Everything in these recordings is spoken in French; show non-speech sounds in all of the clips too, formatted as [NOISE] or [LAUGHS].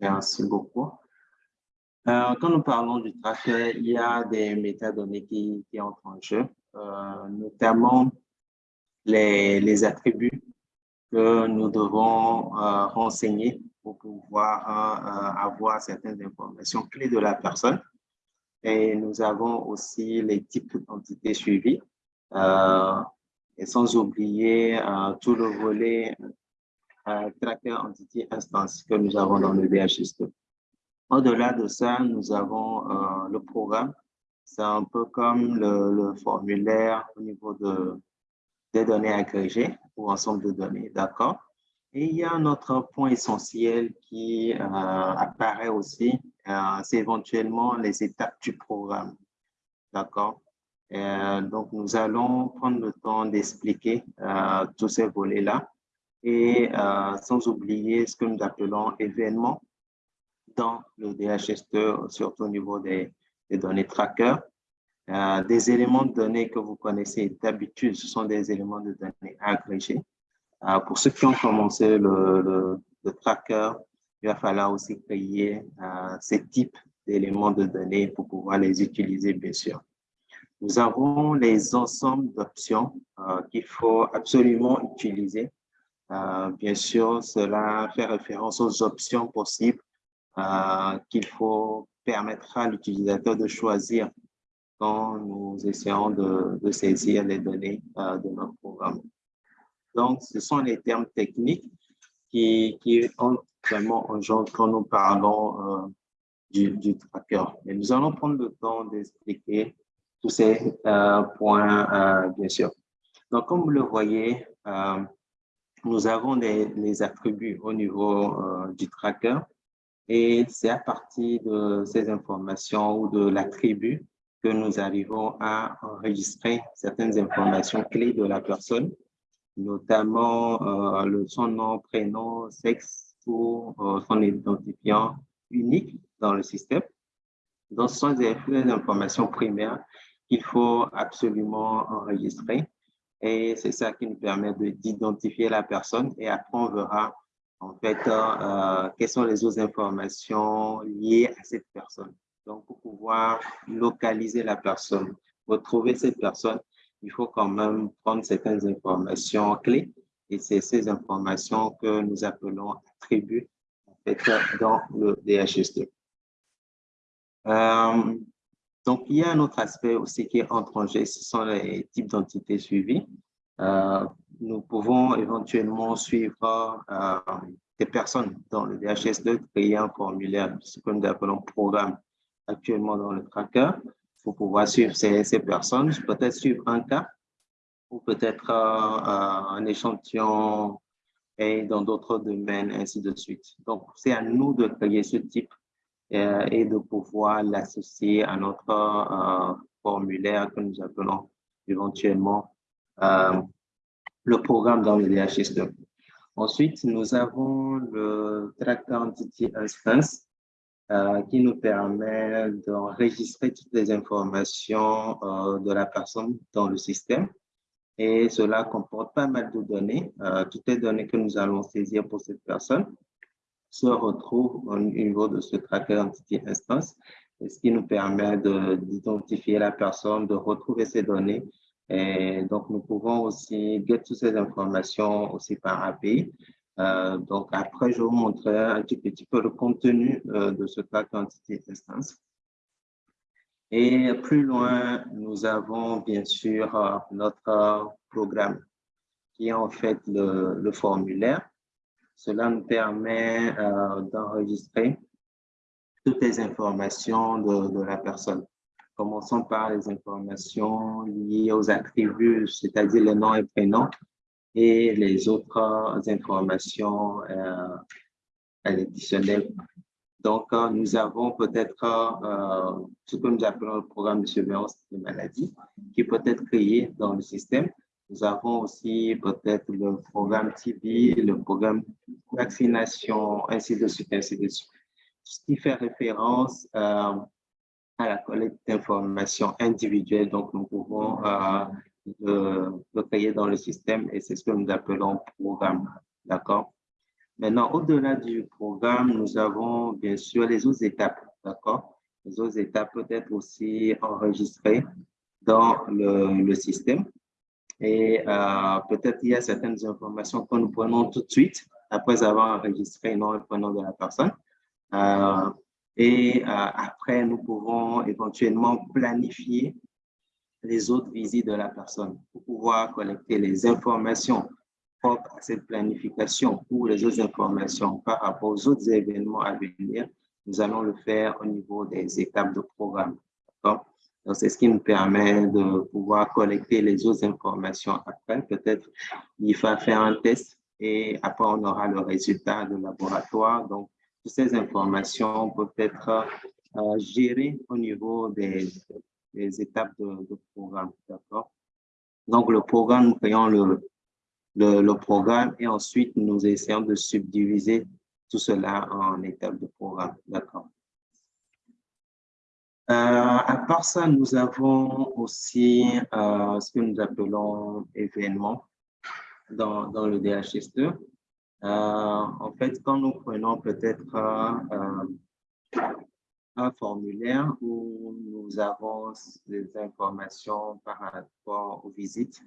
Merci beaucoup. Euh, quand nous parlons du tracker, il y a des métadonnées qui, entrent en jeu, euh, notamment les, les, attributs que nous devons euh, renseigner pour pouvoir avoir certaines informations clés de la personne. Et nous avons aussi les types d'entités suivies, et sans oublier tout le volet tracker entity instance que nous avons dans le DHS2. Au-delà de ça, nous avons euh, le programme. C'est un peu comme le, formulaire au niveau de, des données agrégées ou ensemble de données, d'accord? Et il y a un autre point essentiel qui euh, apparaît aussi, euh, c'est éventuellement les étapes du programme, d'accord? donc, nous allons prendre le temps d'expliquer tous ces volets-là et sans oublier ce que nous appelons événements dans le DHS2, surtout au niveau des, données tracker. Euh, des éléments de données que vous connaissez d'habitude, ce sont des éléments de données agrégés. Euh, pour ceux qui ont commencé le, le, tracker, il va falloir aussi créer euh, ces types d'éléments de données pour pouvoir les utiliser, bien sûr. Nous avons les ensembles d'options qu'il faut absolument utiliser. Bien sûr, cela fait référence aux options possibles euh, qu'il faut permettre à l'utilisateur de choisir quand nous essayons de, saisir les données euh, de notre programme. Donc, ce sont les termes techniques qui, qui ont vraiment en jeu quand nous parlons euh, du, tracker. Et nous allons prendre le temps d'expliquer tous ces points, bien sûr. Donc, comme vous le voyez, nous avons des, les attributs au niveau du tracker et c'est à partir de ces informations ou de l'attribut que nous arrivons à enregistrer certaines informations clés de la personne, notamment euh, son nom, prénom, sexe ou euh, son identifiant unique dans le système. Donc, ce sont des, informations primaires qu'il faut absolument enregistrer. Et c'est ça qui nous permet d'identifier la personne. Et après, on verra en fait, euh, quelles sont les autres informations liées à cette personne. Donc, pour pouvoir localiser la personne, retrouver cette personne, il faut quand même prendre certaines informations clés et c'est ces informations que nous appelons attributs dans le DHS2. Euh, donc, il y a un autre aspect aussi qui est en ce sont les types d'entités suivies. Euh, nous pouvons éventuellement suivre euh, des personnes dans le DHS2, créer un formulaire, ce que nous appelons programme actuellement dans le tracker, pour pouvoir suivre ces, ces personnes, peut-être suivre un cas ou peut-être euh, un échantillon et dans d'autres domaines, ainsi de suite. Donc, c'est à nous de créer ce type et de pouvoir l'associer à notre euh, formulaire que nous appelons éventuellement euh, le programme dans le DHS2. Ensuite, nous avons le Tracker Entity Instance euh, qui nous permet d'enregistrer toutes les informations euh, de la personne dans le système. Et cela comporte pas mal de données. Euh, toutes les données que nous allons saisir pour cette personne se retrouvent au niveau de ce Tracker Entity Instance, ce qui nous permet d'identifier la personne, de retrouver ces données et donc, nous pouvons aussi get toutes ces informations aussi par API. Euh, donc, après, je vais vous montrer un petit, petit peu le contenu euh, de ce cas quantité instance. Et plus loin, nous avons bien sûr euh, notre programme qui est en fait le formulaire. Cela nous permet euh, d'enregistrer toutes les informations de, la personne. Commençons par les informations liées aux attributs, c'est-à-dire les noms et prénoms, et les autres informations euh, additionnelles. Donc, euh, nous avons peut-être ce que nous appelons le programme de surveillance des maladies, qui peut être créé dans le système. Nous avons aussi peut-être le programme TB, le programme vaccination, ainsi de suite, ainsi de suite. Ce qui fait référence euh, à la collecte d'informations individuelles. Donc, nous pouvons euh, le, créer dans le système et c'est ce que nous appelons programme. D'accord? Maintenant, au-delà du programme, nous avons bien sûr les autres étapes, d'accord? Les autres étapes peuvent être aussi enregistrées dans le système. Et euh, peut-être il y a certaines informations que nous prenons tout de suite après avoir enregistré le nom et prénom de la personne. Euh, et euh, après, nous pouvons éventuellement planifier les autres visites de la personne pour pouvoir collecter les informations propres à cette planification ou les autres informations par rapport aux autres événements à venir. Nous allons le faire au niveau des étapes de programme. Donc, c'est ce qui nous permet de pouvoir collecter les autres informations après. Peut-être il va faire un test et après on aura le résultat de laboratoire. Donc, toutes ces informations peuvent être euh, gérées au niveau des, étapes de, programme. D'accord? Donc, le programme, nous créons le, le, le, programme et ensuite nous essayons de subdiviser tout cela en étapes de programme. D'accord? Euh, à part ça, nous avons aussi euh, ce que nous appelons événements dans, le DHSE. Euh, en fait, quand nous prenons peut-être un formulaire où nous avons des informations par rapport aux visites,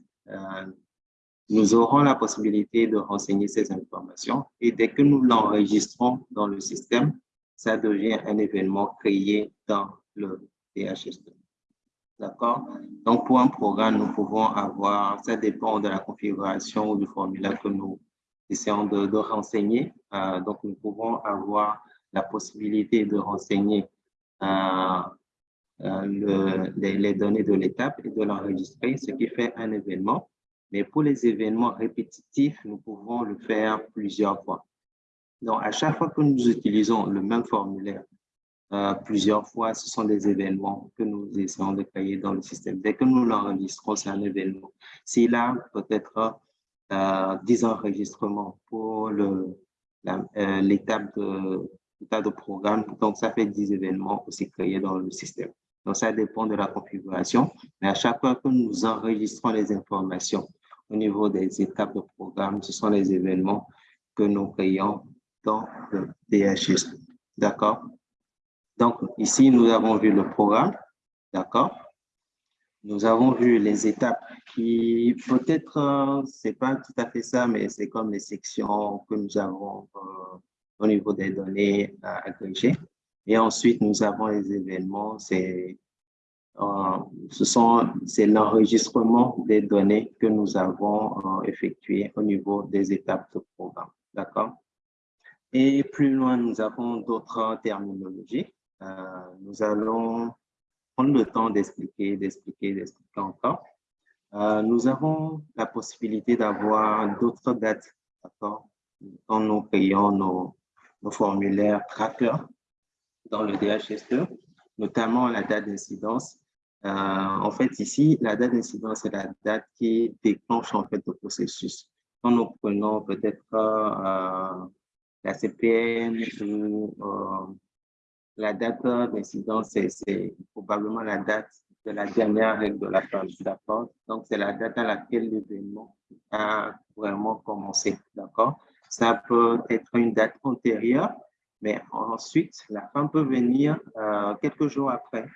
nous aurons la possibilité de renseigner ces informations et dès que nous l'enregistrons dans le système, ça devient un événement créé dans le DHS2. D'accord? Donc, pour un programme, nous pouvons avoir, ça dépend de la configuration ou du formulaire que nous essayons de, renseigner. Euh, donc, nous pouvons avoir la possibilité de renseigner euh, euh, le, les, les, données de l'étape et de l'enregistrer, ce qui fait un événement. Mais pour les événements répétitifs, nous pouvons le faire plusieurs fois. Donc, à chaque fois que nous utilisons le même formulaire euh, plusieurs fois, ce sont des événements que nous essayons de créer dans le système. Dès que nous l'enregistrons, c'est un événement. S'il a peut-être euh, 10 enregistrements pour euh, l'étape de, de programme, donc ça fait 10 événements aussi créés dans le système. Donc, ça dépend de la configuration. Mais à chaque fois que nous enregistrons les informations au niveau des étapes de programme, ce sont les événements que nous créons dans le DHS. D'accord? Donc, ici, nous avons vu le programme, d'accord? Nous avons vu les étapes qui, peut-être, euh, c'est pas tout à fait ça, mais c'est comme les sections que nous avons euh, au niveau des données euh, agrégées. Et ensuite, nous avons les événements, c'est ce l'enregistrement des données que nous avons effectué au niveau des étapes de programme, d'accord? Et plus loin, nous avons d'autres terminologies. Euh, nous allons prendre le temps d'expliquer, d'expliquer, d'expliquer encore. Euh, nous avons la possibilité d'avoir d'autres dates, quand nous créons nos, formulaires tracker dans le DHS2, notamment la date d'incidence. Euh, en fait, ici, la date d'incidence est la date qui déclenche en fait le processus. Quand nous prenons peut-être la CPN ou la date d'incidence, c'est probablement la date de la dernière règle de la page, d'accord? Donc, c'est la date à laquelle l'événement a vraiment commencé, d'accord? Ça peut être une date antérieure, mais ensuite, la femme peut venir euh, quelques jours après.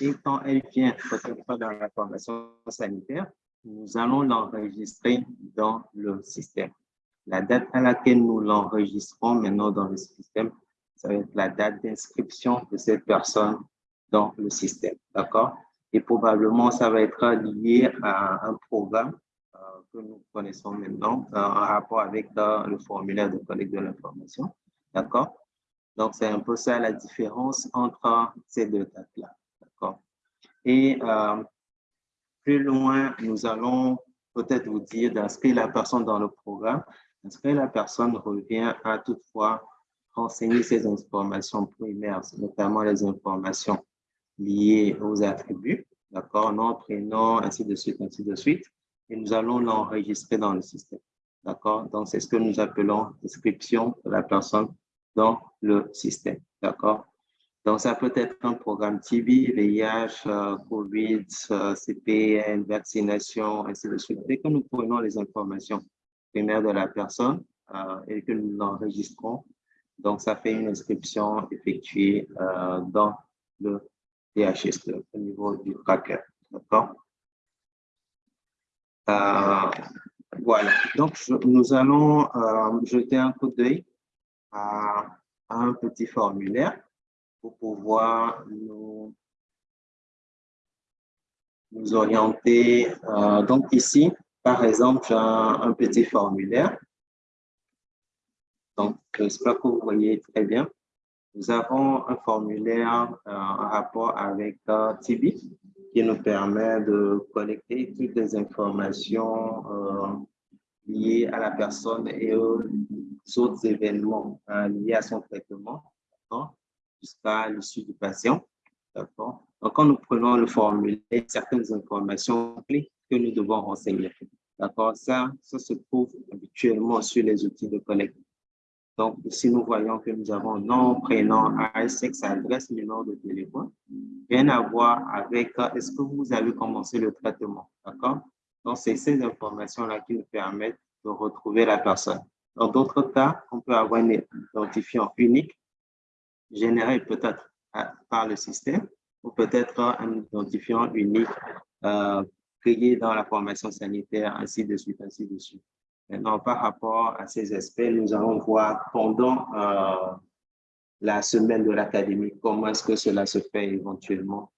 Et quand elle vient, peut-être pas dans la formation sanitaire, nous allons l'enregistrer dans le système. La date à laquelle nous l'enregistrons maintenant dans le système, ça va être la date d'inscription de cette personne dans le système, d'accord? Et probablement, ça va être lié à un programme euh, que nous connaissons maintenant euh, en rapport avec euh, le formulaire de collecte de l'information, d'accord? Donc, c'est un peu ça la différence entre ces deux dates-là, d'accord? Et plus loin, nous allons peut-être vous dire d'inscrire la personne dans le programme. Inscrire la personne revient à toutefois renseigner ces informations primaires, notamment les informations liées aux attributs, d'accord, nom, prénom, ainsi de suite, ainsi de suite, et nous allons l'enregistrer dans le système, d'accord. Donc, c'est ce que nous appelons description de la personne dans le système, d'accord. Donc, ça peut être un programme TB, VIH, euh, COVID, euh, CPN, vaccination, ainsi de suite. Dès que nous prenons les informations primaires de la personne, euh, et que nous l'enregistrons. Donc, ça fait une inscription effectuée euh, dans le DHS au niveau du tracker. D'accord? Euh, voilà. Donc, nous allons jeter un coup d'œil à, un petit formulaire pour pouvoir nous orienter. donc, ici, par exemple, j'ai un petit formulaire donc, j'espère que vous voyez très bien. Nous avons un formulaire euh, en rapport avec euh, Tibi qui nous permet de collecter toutes les informations euh, liées à la personne et aux autres événements liés à son traitement jusqu'à l'issue du patient. Donc, quand nous prenons le formulaire, certaines informations clés que nous devons renseigner. D'accord? Ça, ça se trouve habituellement sur les outils de collecte donc, ici, nous voyons que nous avons nom, prénom, âge, sexe, adresse, numéro de téléphone. Rien à voir avec euh, est-ce que vous avez commencé le traitement, d'accord? Donc, c'est ces informations-là qui nous permettent de retrouver la personne. Dans d'autres cas, on peut avoir un identifiant unique généré peut-être euh, par le système ou peut-être un identifiant unique euh, créé dans la formation sanitaire, ainsi de suite, ainsi de suite. Maintenant, par rapport à ces aspects, nous allons voir pendant euh, la semaine de l'académie comment est-ce que cela se fait éventuellement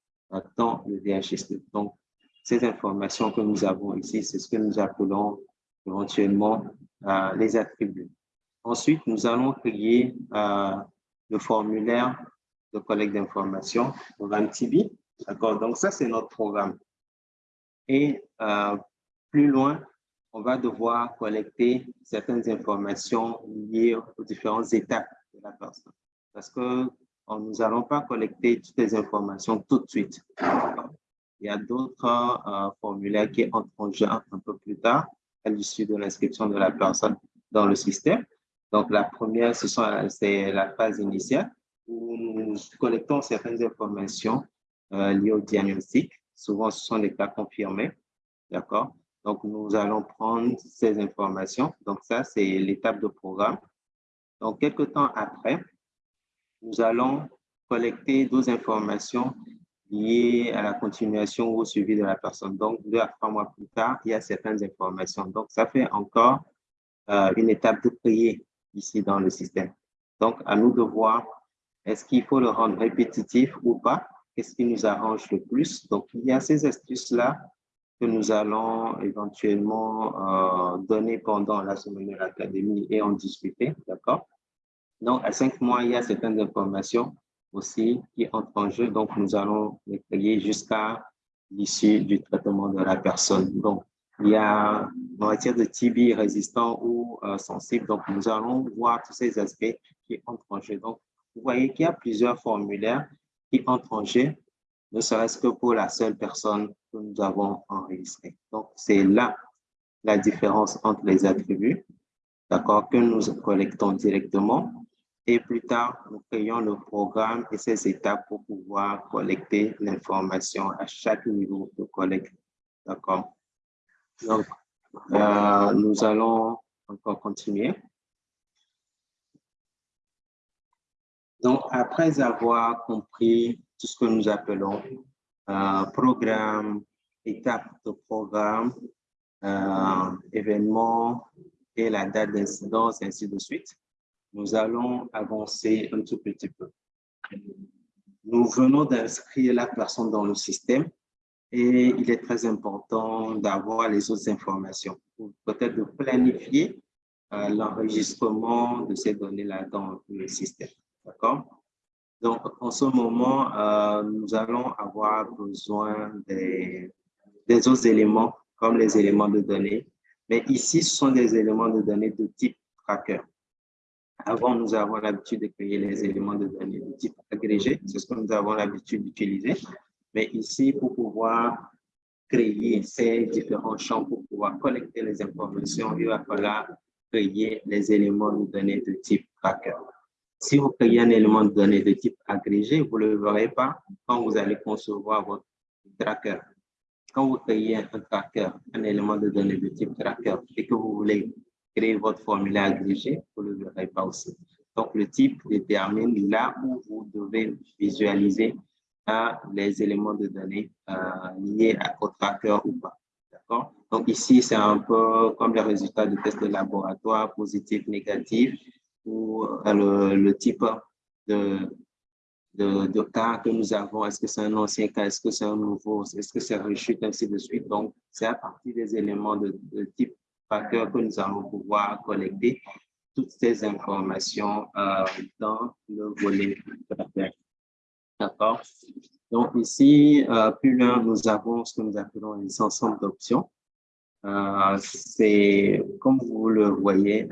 dans le DHST. Donc, ces informations que nous avons ici, c'est ce que nous appelons éventuellement euh, les attributs. Ensuite, nous allons créer euh, le formulaire de collecte d'informations, programme TIBI. D'accord? Donc, ça, c'est notre programme. Et plus loin, on va devoir collecter certaines informations liées aux différentes étapes de la personne. Parce que nous n'allons pas collecter toutes les informations tout de suite. Il y a d'autres euh, formulaires qui entrent en jeu un peu plus tard, à l'issue de l'inscription de la personne dans le système. Donc, la première, c'est la phase initiale où nous collectons certaines informations euh, liées au diagnostic. Souvent, ce sont des cas confirmés. D'accord? Donc, nous allons prendre ces informations. Donc, ça, c'est l'étape de programme. Donc, quelques temps après, nous allons collecter d'autres informations liées à la continuation ou au suivi de la personne. Donc, deux à trois mois plus tard, il y a certaines informations. Donc, ça fait encore euh, une étape de prier ici dans le système. Donc, à nous de voir, est-ce qu'il faut le rendre répétitif ou pas? Qu'est-ce qui nous arrange le plus? Donc, il y a ces astuces-là que nous allons éventuellement euh, donner pendant la semaine de l'académie et en discuter, d'accord? Donc, à cinq mois, il y a certaines informations aussi qui entrent en jeu, donc nous allons les créer jusqu'à l'issue du traitement de la personne. Donc, il y a en matière de TB résistant ou euh, sensible, donc nous allons voir tous ces aspects qui entrent en jeu. Donc, vous voyez qu'il y a plusieurs formulaires qui entrent en jeu ne serait-ce que pour la seule personne que nous avons enregistrée. Donc, c'est là la différence entre les attributs, d'accord, que nous collectons directement et plus tard, nous créons le programme et ses étapes pour pouvoir collecter l'information à chaque niveau de collecte. D'accord? Donc, euh, nous allons encore continuer. Donc, après avoir compris tout ce que nous appelons euh, programme, étape de programme, euh, événement et la date d'incidence, ainsi de suite, nous allons avancer un tout petit peu. Nous venons d'inscrire la personne dans le système et il est très important d'avoir les autres informations, peut-être de planifier euh, l'enregistrement de ces données-là dans le système. D'accord? Donc, en ce moment, euh, nous allons avoir besoin des, des, autres éléments, comme les éléments de données. Mais ici, ce sont des éléments de données de type tracker. Avant, nous avons l'habitude de créer les éléments de données de type agrégé. C'est ce que nous avons l'habitude d'utiliser. Mais ici, pour pouvoir créer ces différents champs, pour pouvoir collecter les informations, il va falloir créer les éléments de données de type tracker. Si vous créez un élément de données de type agrégé, vous ne le verrez pas quand vous allez concevoir votre tracker. Quand vous créez un tracker, un élément de données de type tracker, et que vous voulez créer votre formulaire agrégé, vous ne le verrez pas aussi. Donc, le type détermine là où vous devez visualiser euh, les éléments de données euh, liés à votre tracker ou pas. D'accord? Donc, ici, c'est un peu comme les résultats de tests de laboratoire, positif, négatif, ou euh, le, type de, de, cas que nous avons. Est-ce que c'est un ancien cas? Est-ce que c'est un nouveau? Est-ce que c'est rechute, ainsi de suite? Donc, c'est à partir des éléments de, type tracker que nous allons pouvoir collecter toutes ces informations euh, dans le volet D'accord? Donc ici, euh, plus loin, nous avons ce que nous appelons les ensembles d'options. C'est, comme vous le voyez,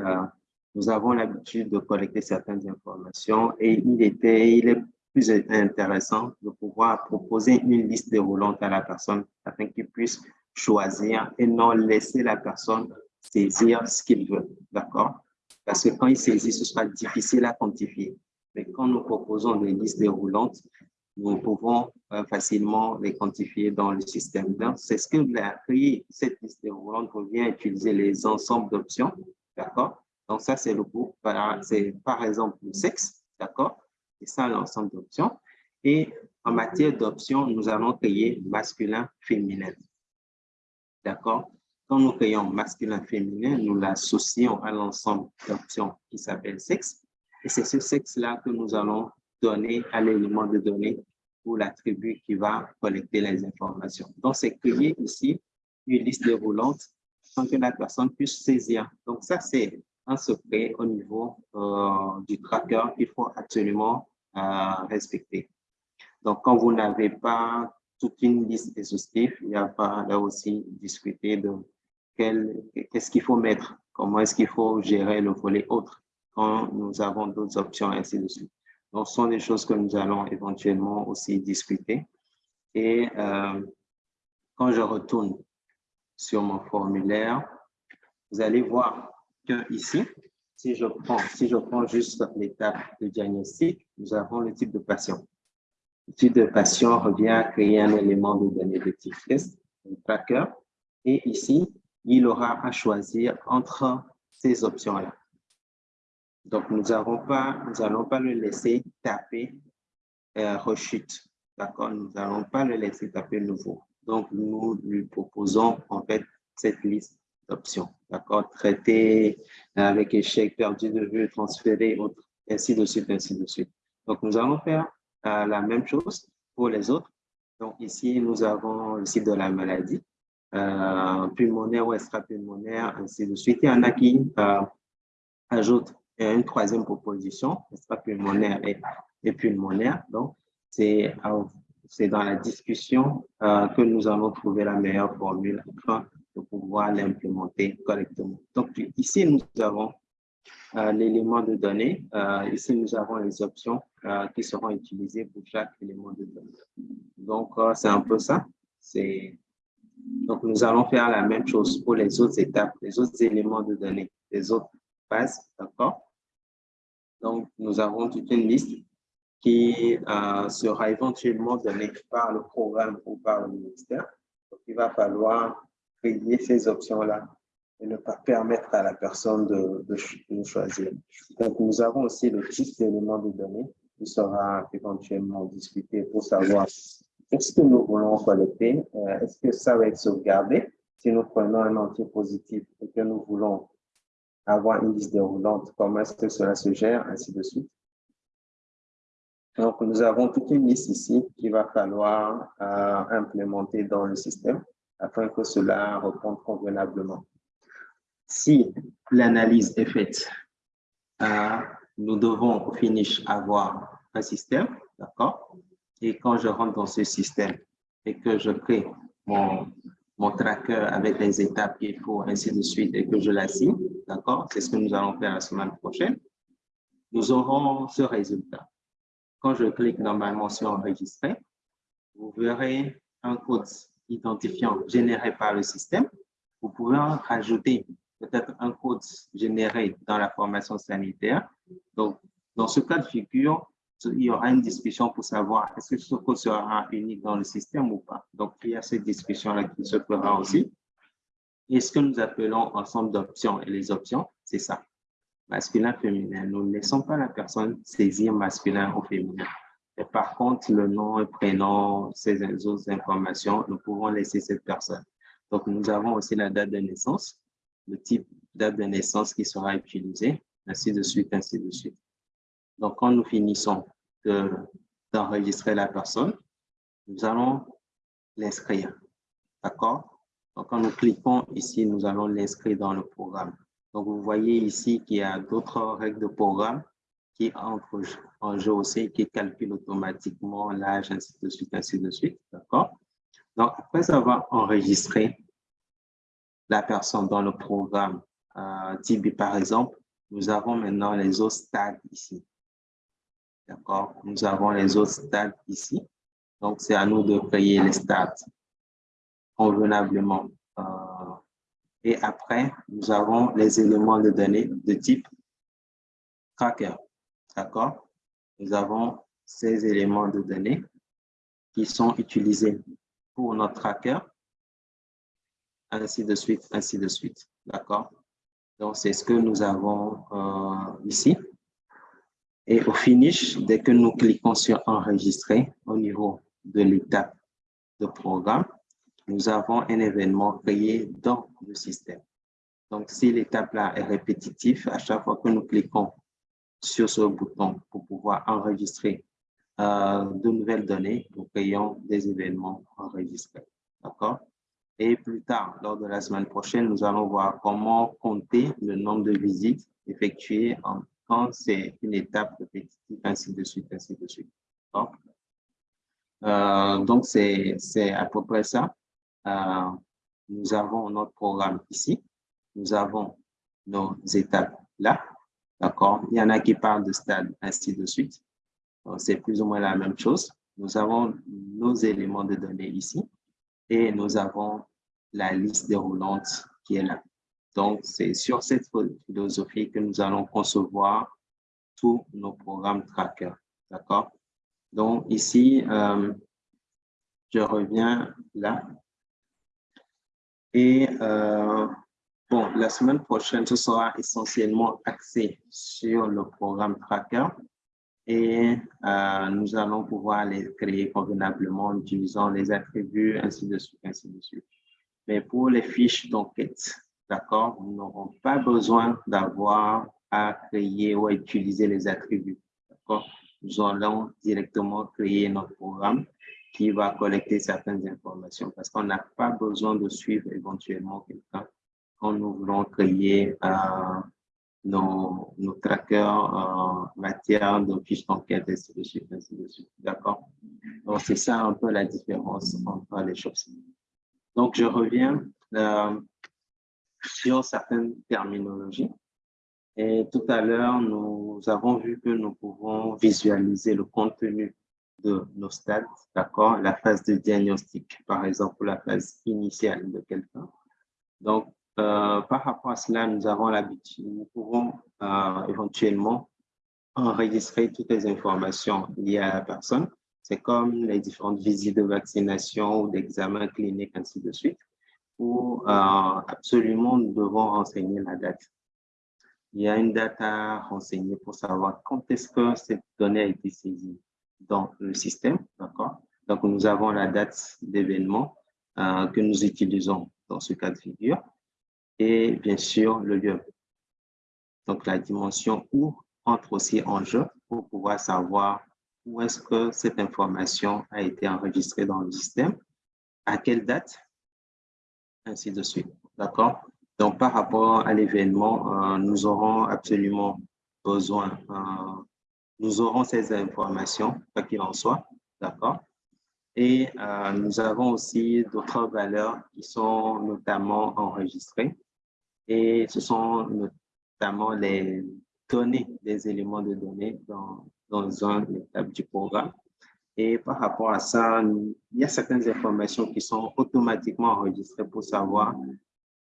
nous avons l'habitude de collecter certaines informations et il, est plus intéressant de pouvoir proposer une liste déroulante à la personne afin qu'il puisse choisir et non laisser la personne saisir ce qu'il veut. D'accord? Parce que quand il saisit, ce sera difficile à quantifier. Mais quand nous proposons des listes déroulantes, nous pouvons euh, facilement les quantifier dans le système. C'est ce que appris, cette liste déroulante vient utiliser les ensembles d'options, d'accord? Donc, ça, c'est le groupe, c'est par exemple le sexe, d'accord? C'est ça l'ensemble d'options. Et en matière d'options, nous allons créer masculin, féminin, d'accord? Quand nous créons masculin, féminin, nous l'associons à l'ensemble d'options qui s'appelle sexe. Et c'est ce sexe-là que nous allons donner à l'élément de données ou l'attribut qui va collecter les informations. Donc, c'est créer ici une liste déroulante sans que la personne puisse saisir. Donc, ça, c'est un secret au niveau euh, du tracker qu'il faut absolument euh, respecter. Donc, quand vous n'avez pas toute une liste exhaustive, il y a pas là aussi discuter de qu'est-ce qu'il faut mettre, comment est-ce qu'il faut gérer le volet autre quand nous avons d'autres options, ainsi de suite. Donc, ce sont des choses que nous allons éventuellement aussi discuter. Et euh, quand je retourne sur mon formulaire, vous allez voir ici, si je prends, si je prends juste l'étape de diagnostic, nous avons le type de patient. Le type de patient revient à créer un élément de données de type test, un tracker. Et ici, il aura à choisir entre ces options-là. Donc, nous n'allons pas, nous pas le laisser taper euh, rechute. D'accord? Nous n'allons pas le laisser taper nouveau. Donc, nous lui proposons en fait cette liste d'options. D'accord? Traiter avec échec, perdu de vue, transférer, autre, ainsi de suite, ainsi de suite. Donc, nous allons faire euh, la même chose pour les autres. Donc, ici, nous avons le site de la maladie euh, pulmonaire ou extra-pulmonaire, ainsi de suite. Il y en a qui euh, ajoutent une troisième proposition, extra-pulmonaire et, et, pulmonaire. Donc, c'est dans la discussion euh, que nous allons trouver la meilleure formule de pouvoir l'implémenter correctement. Donc, ici, nous avons euh, l'élément de données. Euh, ici, nous avons les options euh, qui seront utilisées pour chaque élément de données. Donc, c'est un peu ça. Donc, nous allons faire la même chose pour les autres étapes, les autres éléments de données, les autres bases, d'accord? Donc, nous avons toute une liste qui sera éventuellement donnée par le programme ou par le ministère. Donc, il va falloir créer ces options-là et ne pas permettre à la personne de, de, choisir. Donc, nous avons aussi le type d'éléments de données qui sera éventuellement discuté pour savoir est-ce que nous voulons collecter? Euh, est-ce que ça va être sauvegardé? Si nous prenons un entier positif et que nous voulons avoir une liste déroulante, comment est-ce que cela se gère, ainsi de suite. Donc, nous avons toute une liste ici qu'il va falloir euh, implémenter dans le système afin que cela réponde convenablement. Si l'analyse est faite, euh, nous devons au finish avoir un système, d'accord? Et quand je rentre dans ce système et que je crée mon, mon tracker avec les étapes qu'il faut, ainsi de suite, et que je l'assigne, d'accord? C'est ce que nous allons faire la semaine prochaine. Nous aurons ce résultat. Quand je clique dans ma mention enregistrée, vous verrez un code identifiant généré par le système. Vous pouvez rajouter peut-être un code généré dans la formation sanitaire. Donc, dans ce cas de figure, il y aura une discussion pour savoir est-ce que ce code sera unique dans le système ou pas. Donc, il y a cette discussion-là qui se fera aussi. Et ce que nous appelons ensemble d'options, et les options, c'est ça, masculin, féminin. Nous ne laissons pas la personne saisir masculin ou féminin. Par contre, le nom, le prénom, ces autres informations, nous pouvons laisser cette personne. Donc, nous avons aussi la date de naissance, le type date de naissance qui sera utilisé, ainsi de suite, ainsi de suite. Donc, quand nous finissons d'enregistrer la personne, nous allons l'inscrire. D'accord? Donc, quand nous cliquons ici, nous allons l'inscrire dans le programme. Donc, vous voyez ici qu'il y a d'autres règles de programme qui entrent en jeu aussi, qui calculent automatiquement l'âge, ainsi de suite, ainsi de suite. D'accord? Donc, après avoir enregistré la personne dans le programme euh, Tibi, par exemple, nous avons maintenant les autres stades ici. D'accord? Nous avons les autres stades ici. Donc, c'est à nous de créer les stades convenablement. Euh, et après, nous avons les éléments de données de type tracker. D'accord? Nous avons ces éléments de données qui sont utilisés pour notre tracker, ainsi de suite, ainsi de suite. D'accord? Donc, c'est ce que nous avons euh, ici. Et au finish, dès que nous cliquons sur enregistrer au niveau de l'étape de programme, nous avons un événement créé dans le système. Donc, si l'étape-là est répétitive, à chaque fois que nous cliquons sur ce bouton pour pouvoir enregistrer euh, de nouvelles données, nous créons des événements enregistrés. D'accord? Et plus tard, lors de la semaine prochaine, nous allons voir comment compter le nombre de visites effectuées en, quand c'est une étape répétitive, ainsi de suite, ainsi de suite. Euh, donc, c'est à peu près ça. Euh, nous avons notre programme ici. Nous avons nos étapes là. D'accord Il y en a qui parlent de stade, ainsi de suite. C'est plus ou moins la même chose. Nous avons nos éléments de données ici et nous avons la liste déroulante qui est là. Donc, c'est sur cette philosophie que nous allons concevoir tous nos programmes trackers. D'accord? Donc, ici, euh, je reviens là. Et euh, bon, la semaine prochaine, ce sera essentiellement axé sur le programme tracker et euh, nous allons pouvoir les créer convenablement en utilisant les attributs, ainsi de suite, ainsi de suite. Mais pour les fiches d'enquête, d'accord, nous n'aurons pas besoin d'avoir à créer ou à utiliser les attributs, d'accord? Nous allons directement créer notre programme qui va collecter certaines informations parce qu'on n'a pas besoin de suivre éventuellement quelqu'un quand nous voulons créer euh, nos, trackers en matière de fiches d'enquête, ainsi de suite, ainsi de suite. D'accord? Donc, c'est ça un peu la différence entre les choses. Donc, je reviens euh, sur certaines terminologies. Et tout à l'heure, nous avons vu que nous pouvons visualiser le contenu de nos stades, d'accord, la phase de diagnostic, par exemple, la phase initiale de quelqu'un. Donc, euh, par rapport à cela, nous avons l'habitude, nous pouvons euh, éventuellement enregistrer toutes les informations liées à la personne. C'est comme les différentes visites de vaccination ou d'examen clinique, ainsi de suite, où euh, absolument nous devons renseigner la date. Il y a une date à renseigner pour savoir quand est-ce que cette donnée a été saisie dans le système? Donc, nous avons la date d'événement que nous utilisons dans ce cas de figure et bien sûr le lieu. Donc, la dimension où entre aussi en jeu pour pouvoir savoir où est-ce que cette information a été enregistrée dans le système, à quelle date, ainsi de suite. D'accord? Donc, par rapport à l'événement, euh, nous aurons absolument besoin euh, nous aurons ces informations, quoi qu'il en soit, d'accord? Et euh, nous avons aussi d'autres valeurs qui sont notamment enregistrées. Et ce sont notamment les données, les éléments de données dans, dans un étape du programme. Et par rapport à ça, il y a certaines informations qui sont automatiquement enregistrées pour savoir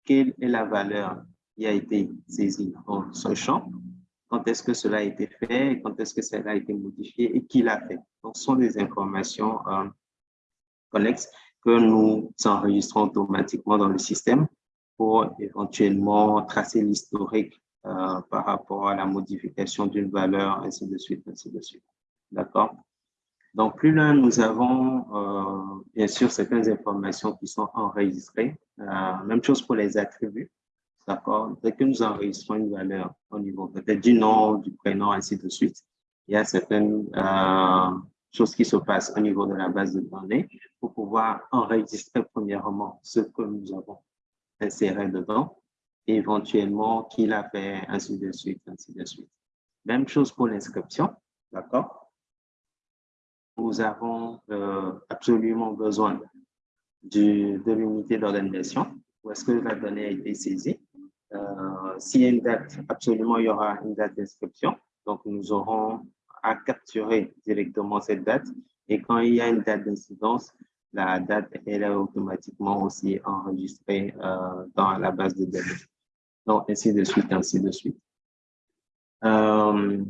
quelle est la valeur qui a été saisie dans ce champ quand est-ce que cela a été fait, quand est-ce que cela a été modifié et qui l'a fait. Donc, ce sont des informations euh, connexes que nous enregistrons automatiquement dans le système pour éventuellement tracer l'historique euh, par rapport à la modification d'une valeur, ainsi de suite, ainsi de suite. D'accord? Donc, plus là, nous avons euh, bien sûr certaines informations qui sont enregistrées. Euh, même chose pour les attributs. D'accord? Dès que nous enregistrons une valeur au niveau peut-être du nom, du prénom, ainsi de suite, il y a certaines choses qui se passent au niveau de la base de données pour pouvoir enregistrer premièrement ce que nous avons inséré dedans, éventuellement qui l'a fait, ainsi de suite, ainsi de suite. Même chose pour l'inscription, d'accord? Nous avons euh, absolument besoin du, de l'unité d'organisation, où est-ce que la donnée a été saisie? Euh, S'il y a une date, absolument, il y aura une date d'inscription. Donc, nous aurons à capturer directement cette date. Et quand il y a une date d'incidence, la date elle est automatiquement aussi enregistrée euh, dans la base de données. Donc, ainsi de suite, ainsi de suite. Euh,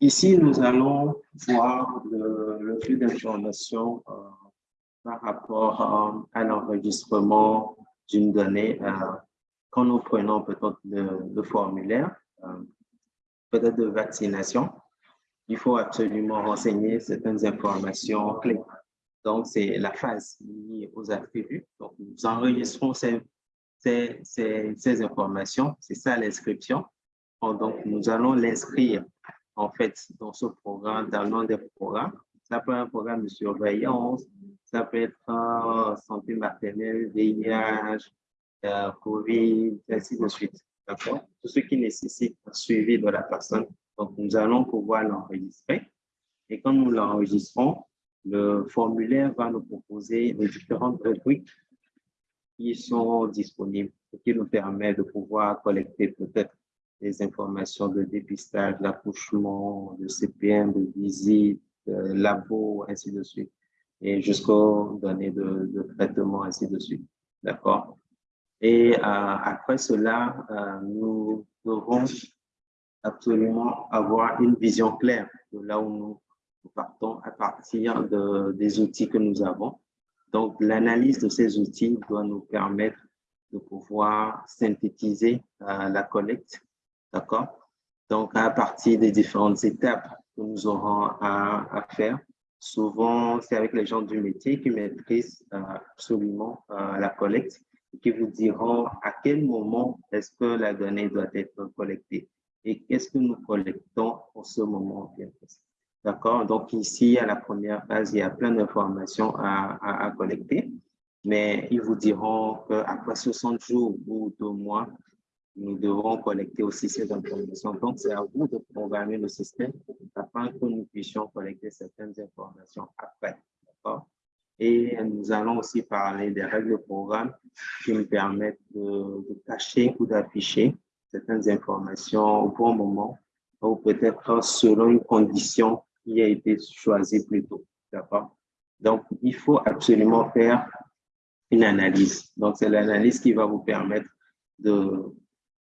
ici, nous allons voir le, flux d'informations euh, par rapport à l'enregistrement d'une donnée. quand nous prenons peut-être le, formulaire, peut-être de vaccination, il faut absolument renseigner certaines informations clés. Donc, c'est la phase liée aux attributs. Donc, nous enregistrons ces, ces, ces, informations. C'est ça l'inscription. Donc, nous allons l'inscrire, en fait, dans ce programme, dans nom des programmes. Ça peut être un programme de surveillance, ça peut être un santé maternelle, VIH, euh, COVID, ainsi de suite. D'accord? Tout ce qui nécessite un suivi de la personne. Donc, nous allons pouvoir l'enregistrer. Et quand nous l'enregistrons, le formulaire va nous proposer les différentes rubriques qui sont disponibles, ce qui nous permet de pouvoir collecter peut-être des informations de dépistage, d'accouchement, de CPM, de visite, de labo, ainsi de suite, et jusqu'aux données de, de traitement, ainsi de suite. D'accord? Et euh, après cela, euh, nous devons absolument avoir une vision claire de là où nous, partons à partir de, des outils que nous avons. Donc, l'analyse de ces outils doit nous permettre de pouvoir synthétiser euh, la collecte, d'accord? Donc, à partir des différentes étapes que nous aurons à, à faire, souvent, c'est avec les gens du métier qui maîtrisent absolument la collecte qui vous diront à quel moment est-ce que la donnée doit être collectée et qu'est-ce que nous collectons en ce moment. D'accord? Donc ici, à la première phase, il y a plein d'informations à, collecter, mais ils vous diront qu'après 60 jours ou deux mois, nous devrons collecter aussi ces informations. Donc, c'est à vous de programmer le système afin que nous puissions collecter certaines informations après. D'accord? Et nous allons aussi parler des règles de programme qui nous permettent de, cacher ou d'afficher certaines informations au bon moment ou peut-être selon une condition qui a été choisie plus tôt. D'accord? Donc, il faut absolument faire une analyse. Donc, c'est l'analyse qui va vous permettre de,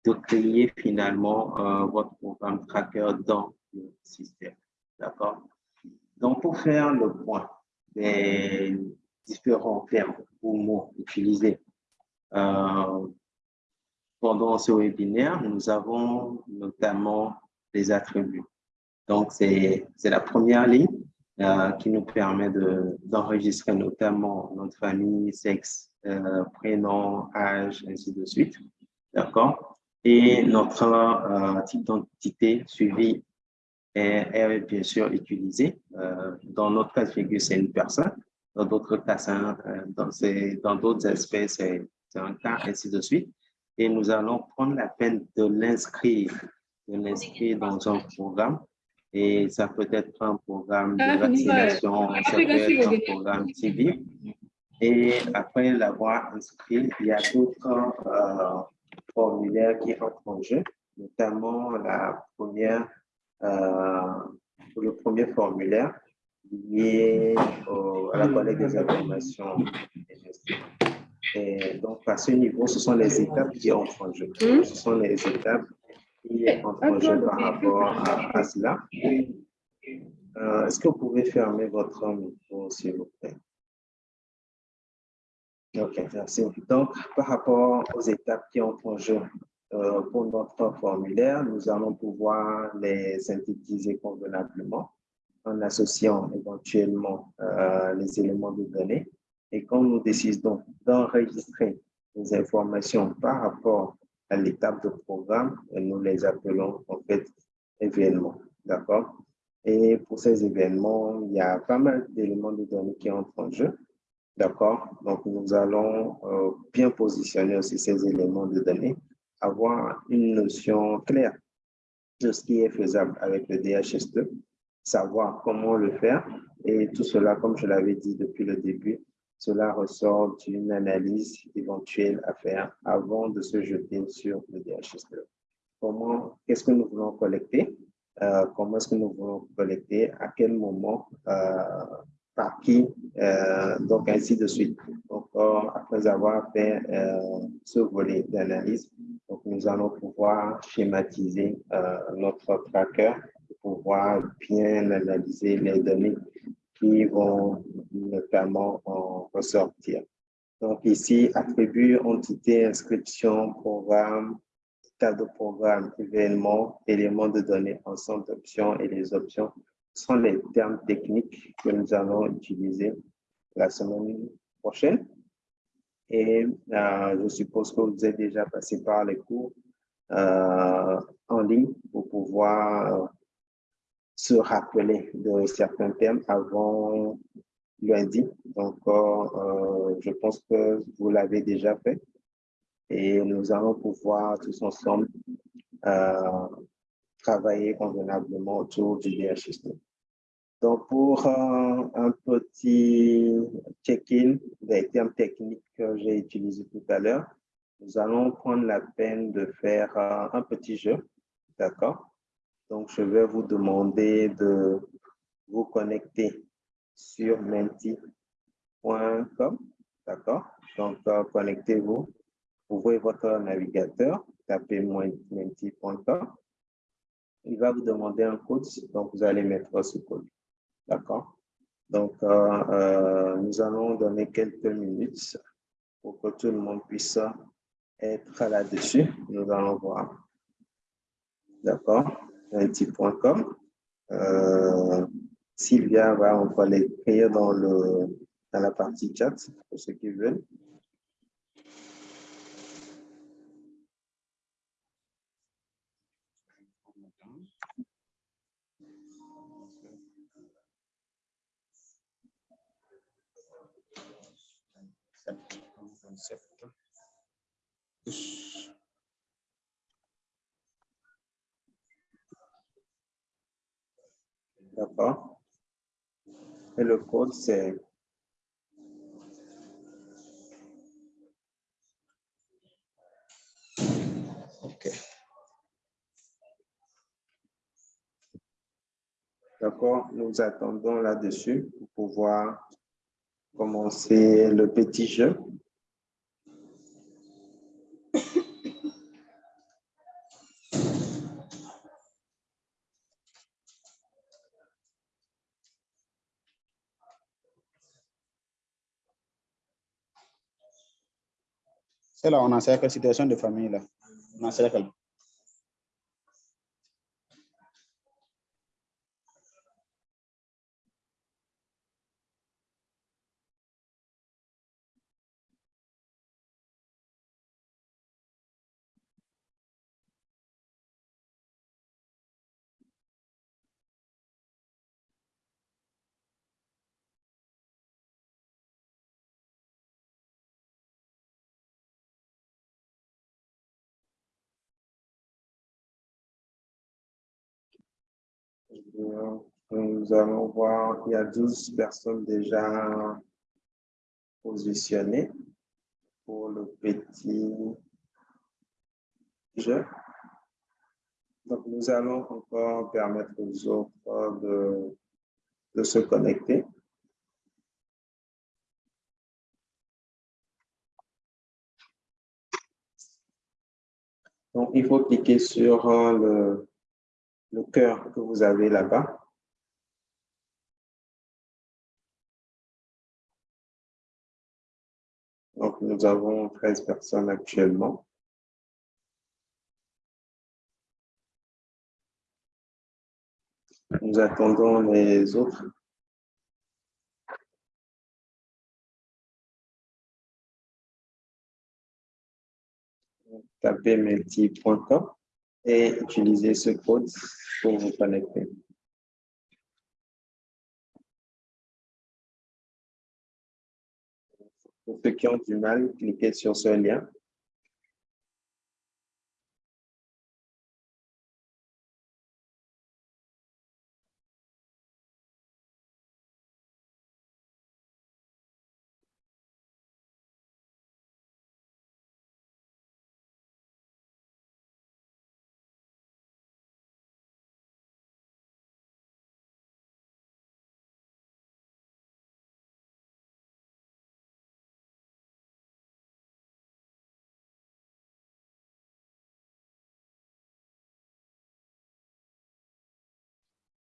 de créer finalement euh, votre programme tracker dans le système. D'accord? Donc, pour faire le point, des différents termes ou mots utilisés euh, pendant ce webinaire, nous avons notamment des attributs. Donc, c'est la première ligne euh, qui nous permet d'enregistrer notamment notre famille, sexe, euh, prénom, âge, ainsi de suite. D'accord? Et notre type d'identité suivi est, bien sûr utilisé. Euh, dans notre cas de figure, c'est une personne. Dans d'autres cas, euh, dans d'autres espèces, c'est un cas, ainsi de suite. Et nous allons prendre la peine de l'inscrire, de l'inscrire dans un programme. Et ça peut être un programme de ah, vaccination, ça peut être un programme civil. Et après l'avoir inscrit, il y a d'autres euh, formulaires qui entrent en jeu, notamment la première euh, le premier formulaire lié à la collecte des informations. Et donc, à ce niveau, ce sont les étapes qui entrent en jeu. Hmm? Ce sont les étapes qui entrent en jeu par rapport à, cela. Euh, est-ce que vous pouvez fermer votre micro, s'il vous plaît? OK, merci. Donc, par rapport aux étapes qui ont en jeu euh, pour notre formulaire, nous allons pouvoir les synthétiser convenablement en associant éventuellement euh, les éléments de données. Et quand nous décidons d'enregistrer les informations par rapport à l'étape de programme, nous les appelons en fait événements. D'accord? Et pour ces événements, il y a pas mal d'éléments de données qui entrent en jeu. D'accord? Donc, nous allons euh, bien positionner aussi ces éléments de données, avoir une notion claire de ce qui est faisable avec le DHS2, savoir comment le faire. Et tout cela, comme je l'avais dit depuis le début, cela ressort d'une analyse éventuelle à faire avant de se jeter sur le DHS2. Comment, qu'est-ce que nous voulons collecter? Euh, comment est-ce que nous voulons collecter? À quel moment? Euh, par qui, euh, donc ainsi de suite. Donc, après avoir fait ce volet d'analyse, nous allons pouvoir schématiser notre tracker pour pouvoir bien analyser les données qui vont notamment en ressortir. Donc ici, attribut, entité, inscription, programme, tas de programme, événement, éléments de données, ensemble d'options et les options sont les termes techniques que nous allons utiliser la semaine prochaine. Et euh, je suppose que vous êtes déjà passé par les cours euh, en ligne pour pouvoir se rappeler de certains termes avant lundi. Donc, euh, je pense que vous l'avez déjà fait. Et nous allons pouvoir tous ensemble travailler convenablement autour du DHST. Donc, pour un petit check-in des termes techniques que j'ai utilisés tout à l'heure, nous allons prendre la peine de faire un petit jeu, d'accord? Donc, je vais vous demander de vous connecter sur menti.com, d'accord? Donc, connectez-vous, ouvrez votre navigateur, tapez menti.com. Il va vous demander un code, donc vous allez mettre ce code. D'accord? Donc, euh, euh, nous allons donner quelques minutes pour que tout le monde puisse être là-dessus. Nous allons voir. D'accord? Un Euh, Sylvia va, on va l'écrire dans, le, dans la partie chat pour ceux qui veulent. D'accord. Et le code, c'est. D'accord, nous attendons là-dessus pour pouvoir commencer le petit jeu. C'est là, on a cette situation de famille là. On a cercle. Nous allons voir, il y a 12 personnes déjà positionnées pour le petit jeu. Donc, nous allons encore permettre aux autres de, de se connecter. Donc, il faut cliquer sur le, le cœur que vous avez là-bas. Donc, nous avons 13 personnes actuellement. Nous attendons les autres. Tapez menti.com et utilisez ce code pour vous connecter. Pour ceux qui ont du mal, cliquez sur ce lien.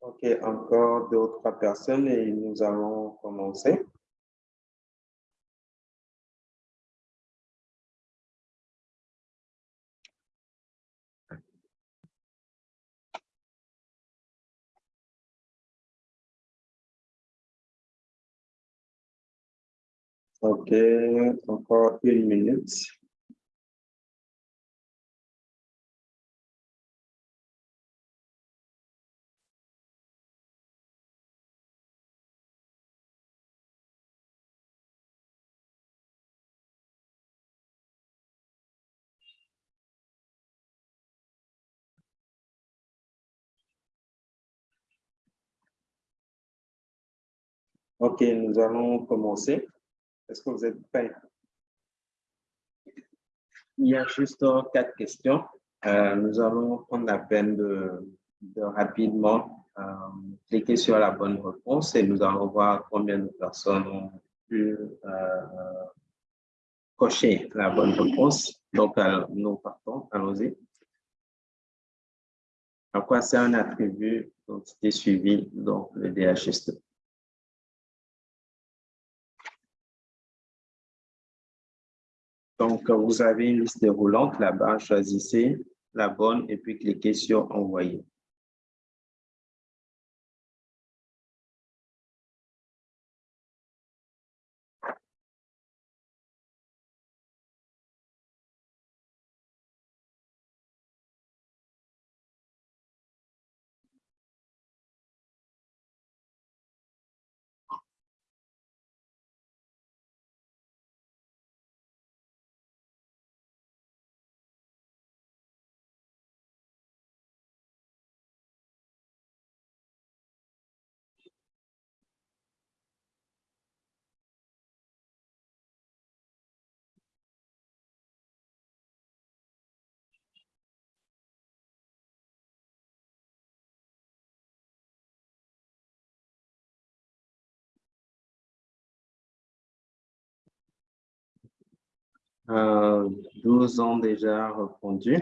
OK, encore deux ou trois personnes et nous allons commencer. OK, encore une minute. OK, nous allons commencer. Est-ce que vous êtes prêts? Il y a juste quatre questions. Euh, nous allons prendre la peine de, rapidement euh, cliquer sur la bonne réponse et nous allons voir combien de personnes ont pu euh, cocher la bonne réponse. Donc, nous partons. Allons-y. À quoi c'est un attribut d'entité suivi donc le DHS2? Donc, vous avez une liste déroulante là-bas, choisissez la bonne et puis cliquez sur Envoyer. Euh, 12 ans déjà répondu.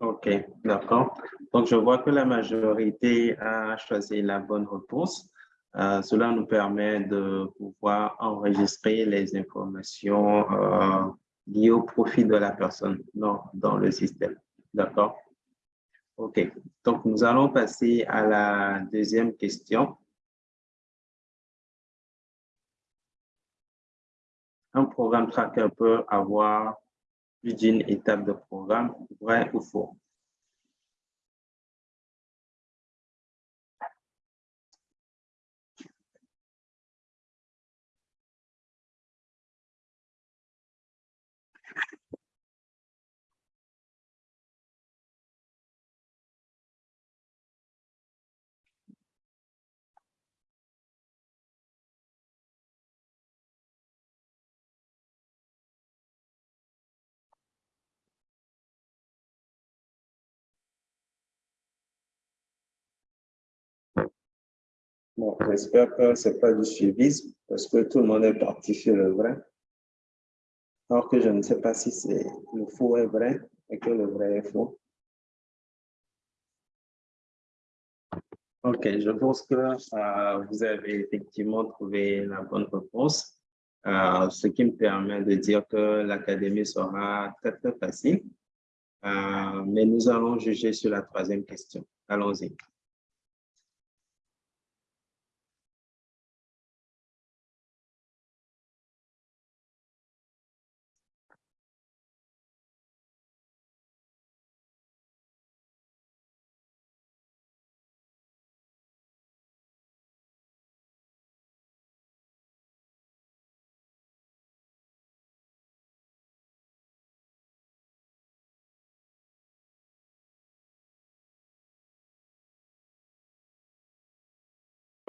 OK, d'accord. Donc, je vois que la majorité a choisi la bonne réponse. Euh, cela nous permet de pouvoir enregistrer les informations euh, liées au profit de la personne dans, dans le système. D'accord? OK. Donc, nous allons passer à la deuxième question. Un programme tracker peut avoir plus d'une étape de programme, vrai ou faux? Bon, j'espère que ce n'est pas du suivisme parce que tout le monde est parti sur le vrai. Alors que je ne sais pas si le faux est vrai et que le vrai est faux. Ok, je pense que euh, vous avez effectivement trouvé la bonne réponse, euh, ce qui me permet de dire que l'académie sera très, très facile. Euh, mais nous allons juger sur la troisième question. Allons-y.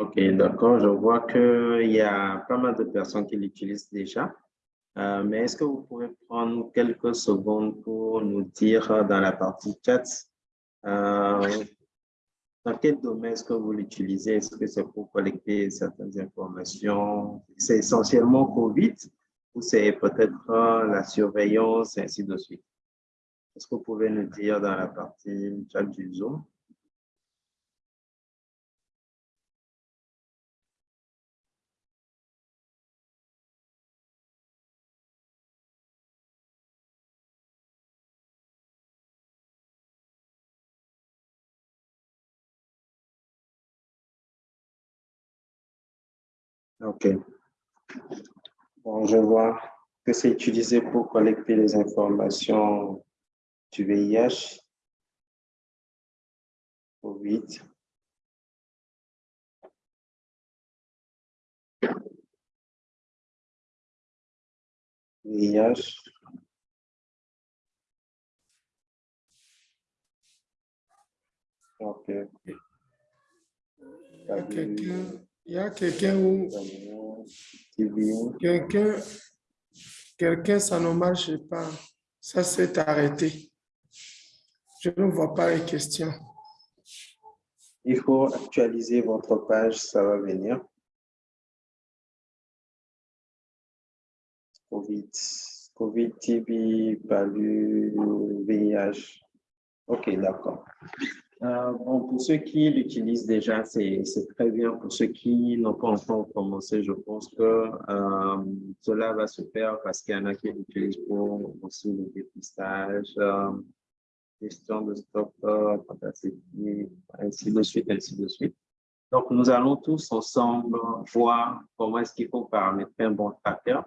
Ok, d'accord. Je vois qu'il y a pas mal de personnes qui l'utilisent déjà. Euh, mais est-ce que vous pouvez prendre quelques secondes pour nous dire dans la partie chat euh, dans quel domaine est-ce que vous l'utilisez? Est-ce que c'est pour collecter certaines informations? C'est essentiellement COVID ou c'est peut-être la surveillance et ainsi de suite? Est-ce que vous pouvez nous dire dans la partie chat du Zoom? OK. Bon, je vois que c'est utilisé pour collecter les informations du VIH, COVID. VIH. OK. Quelqu'un il y a quelqu'un où quelqu'un, quelqu'un, ça ne marche pas. Ça s'est arrêté. Je ne vois pas les questions. Il faut actualiser votre page, ça va venir. COVID, COVID, TB, PALU, VIH. Ok, d'accord. Euh, bon, pour ceux qui l'utilisent déjà, c'est très bien. Pour ceux qui n'ont pas encore commencé, je pense que euh, cela va se faire parce qu'il y en a qui l'utilisent pour aussi le dépistage, euh, gestion de stock, ainsi de suite, ainsi de suite. Donc, nous allons tous ensemble voir comment est-ce qu'il faut paramétrer un bon tracker,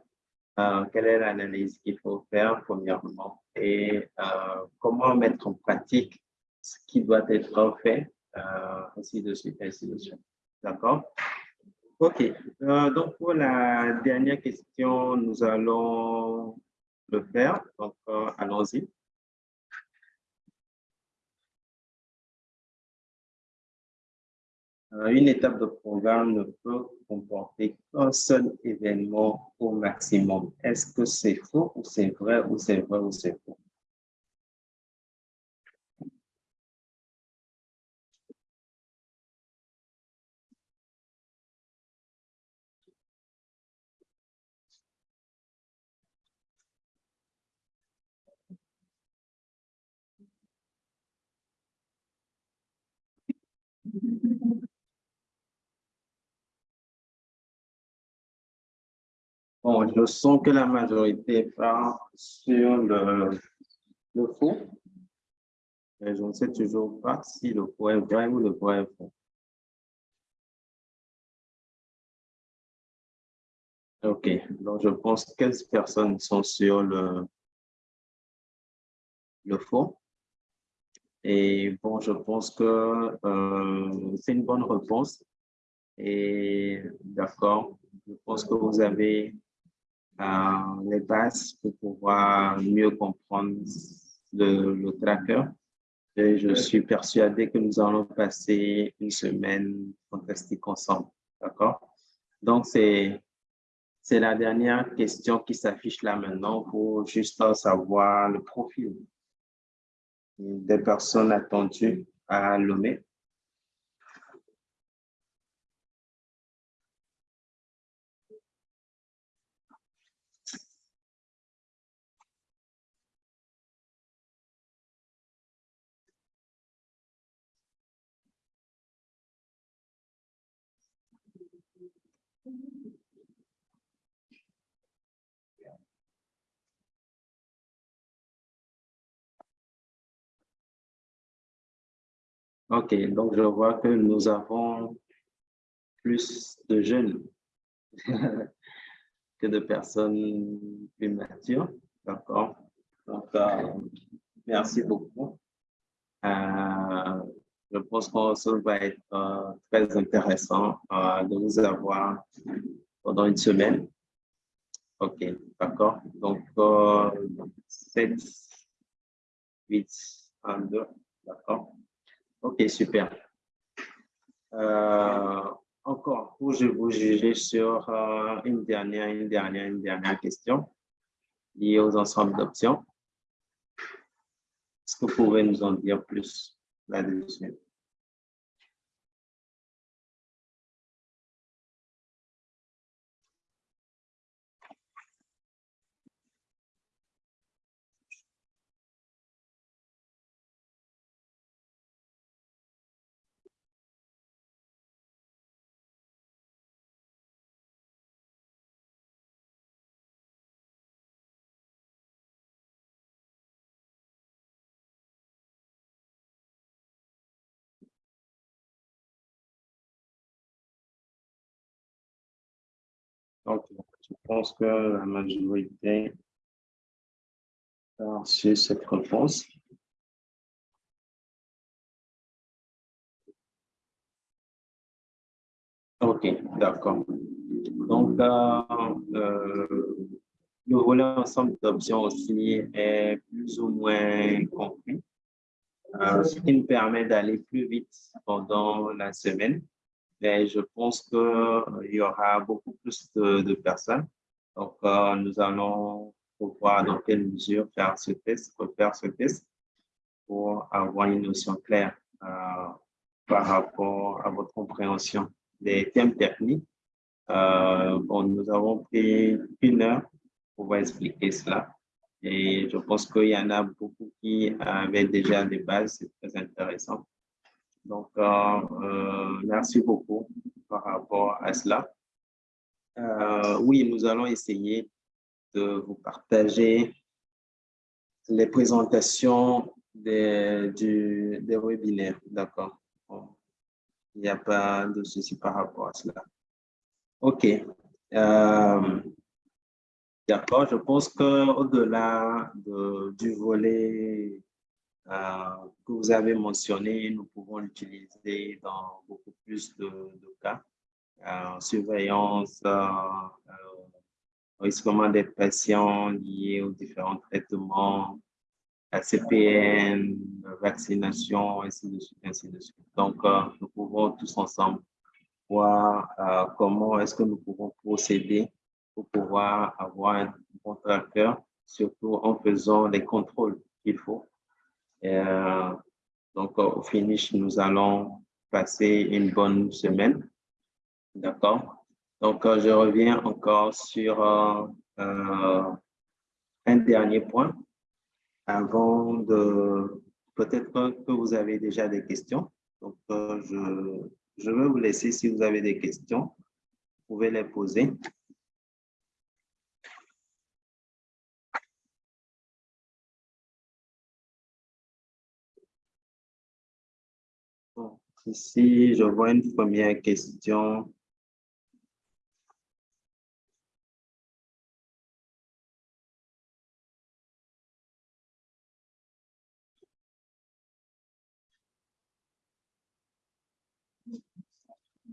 quelle est l'analyse qu'il faut faire premièrement et comment mettre en pratique ce qui doit être fait, euh, ainsi de suite, ainsi de suite. D'accord? OK. Euh, donc, pour la dernière question, nous allons le faire. Donc, euh, allons-y. Une étape de programme ne peut comporter qu'un seul événement au maximum. Est-ce que c'est faux ou c'est vrai ou c'est vrai ou c'est faux? Bon, je sens que la majorité part sur le, le faux. Mais je ne sais toujours pas si le faux est vrai ou le vrai est faux. OK, donc je pense que 15 personnes sont sur le, le faux. Et bon, je pense que euh, c'est une bonne réponse. Et d'accord, je pense que vous avez euh, les bases pour pouvoir mieux comprendre le, le tracker. Et je suis persuadé que nous allons passer une semaine fantastique ensemble. D'accord? Donc, c'est c'est la dernière question qui s'affiche là maintenant pour juste savoir le profil des personnes attendues à Lomé. OK, donc je vois que nous avons plus de jeunes [LAUGHS] que de personnes plus matures. D'accord. Donc, euh, merci beaucoup. Euh, je pense que ça va être euh, très intéressant de vous avoir pendant une semaine. OK, d'accord. Donc, 7, 8, 1, 2, d'accord. OK, super. Euh, encore, pour je vous juger sur euh, une dernière, une dernière, une dernière question liée aux ensembles d'options? Est-ce que vous pouvez nous en dire plus là-dessus? Pense que la majorité a reçu cette réponse. OK, d'accord. Donc, euh, euh, le volet ensemble d'options aussi est plus ou moins compris, euh, ce qui nous permet d'aller plus vite pendant la semaine mais je pense qu'il euh, y aura beaucoup plus de, personnes. Donc, euh, nous allons voir dans quelle mesure faire ce test, refaire ce test pour avoir une notion claire euh, par rapport à votre compréhension des thèmes techniques. bon, nous avons pris une heure pour expliquer cela. Et je pense qu'il y en a beaucoup qui avaient déjà des bases, c'est très intéressant. Donc, euh, euh, merci beaucoup par rapport à cela. Euh, oui, nous allons essayer de vous partager les présentations des, du, webinaires. D'accord. il n'y a pas de souci par rapport à cela. OK. D'accord, je pense qu'au-delà du volet euh, que vous avez mentionné, nous pouvons l'utiliser dans beaucoup plus de, cas. Euh, surveillance, euh, risquement des patients liés aux différents traitements, CPN, vaccination, ainsi de suite, ainsi de suite. Donc, nous pouvons tous ensemble voir comment est-ce que nous pouvons procéder pour pouvoir avoir un bon tracker, surtout en faisant les contrôles qu'il faut euh, donc, au finish, nous allons passer une bonne semaine. D'accord? Donc, euh, je reviens encore sur euh, un dernier point avant de... Peut-être que vous avez déjà des questions. Donc, je, je vais vous laisser si vous avez des questions. Vous pouvez les poser. Ici, je vois une première question.